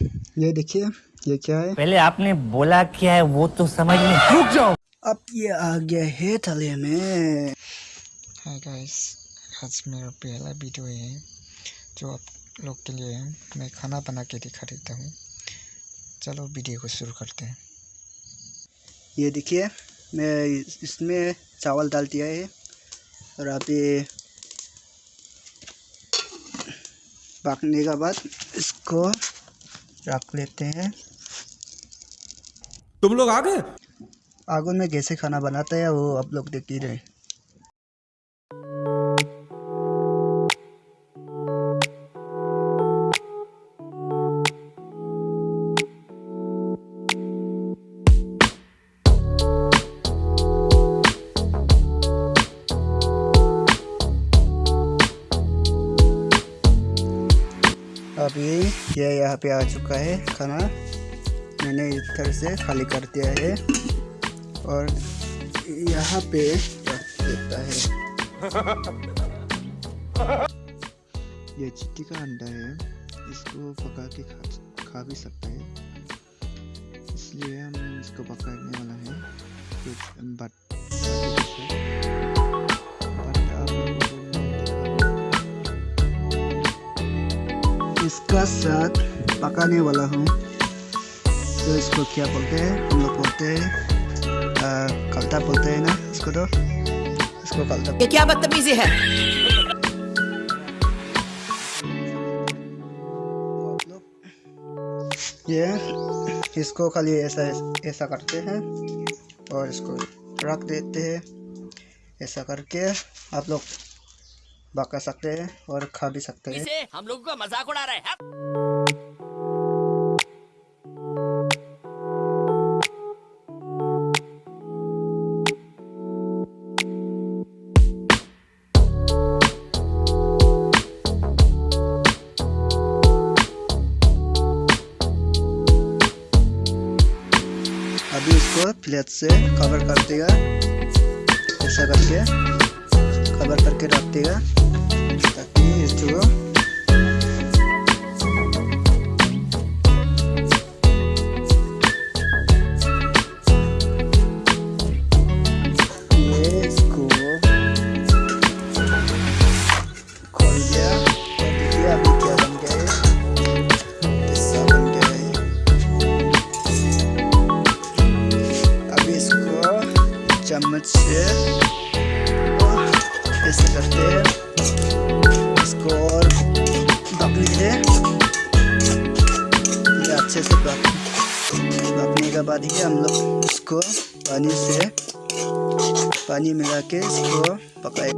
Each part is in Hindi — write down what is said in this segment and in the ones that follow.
ये देखिए ये क्या है? पहले आपने बोला क्या है वो तो समझ में रुक जाओ। अब ये आ गया है थले में हाय गाइस आज मेरा पहला वीडियो है जो आप लोग के लिए है। मैं खाना बना के दिखा देता हूँ। चलो वीडियो को शुरू करते हैं। ये देखिए मैं इसमें चावल डाल दिया है और आप ये पकने के बाद इसको रख लेते हैं। तुम लोग आ गए? आगुन में कैसे खाना बनाते हैं वो आप लोग देख ही रहे अभी ये यहाँ पे आ चुका है खाना। मैंने इधर से खाली कर दिया है। और यहाँ पे देता है। ये चिट्टी का अंडा है। इसको पका के खा खा भी सकते हैं। इसलिए हम इसको पकाने वाला है। बट इसका साथ पकाने वाला हूँ। तो इसको क्या बोलते हैं? हम लोग बोलते हैं कलता बोलते हैं ना इसको तो? इसको कलता। ये क्या बदतमीजी है? ये इसको खाली ऐसा ऐसा करते हैं और इसको रख देते हैं। ऐसा करके आप लोग पका सकते हैं और खा भी सकते हैं। इसे हम लोगों का मज़ाक उड़ा रहा है। अभी इसको प्लेट से कवर कर देगा ऐसा करके। कवर करके रख देगा ताकि इसको ये इसको खोल अच्छे से पक पकने के बाद ही हम लोग इसको पानी से पानी मिला के इसको पकाए।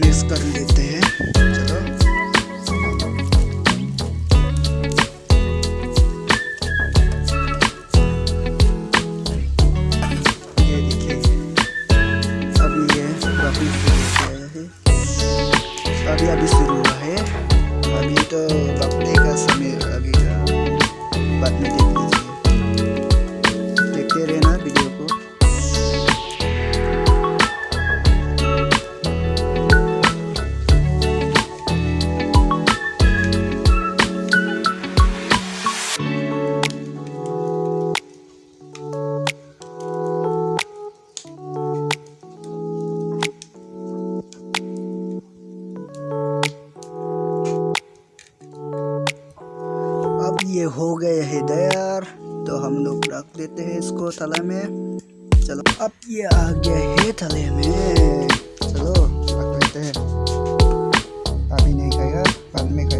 मिक्स कर लेते हैं। चलो। ये देखिए अभी ये अभी अभी अभी शुरू हुआ है। अभी तो पकने का समय अभी बाद में तैयार तो हम लोग रख देते हैं इसको तले में। चलो, अब ये आ गया है तले में। चलो, रख लेते हैं। अभी नहीं खाएगा, बाद में खाएगा।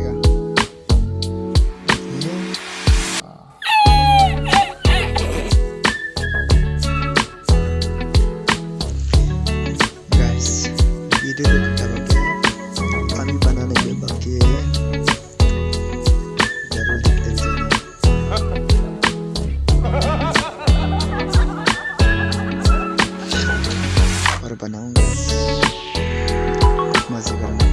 Instagram.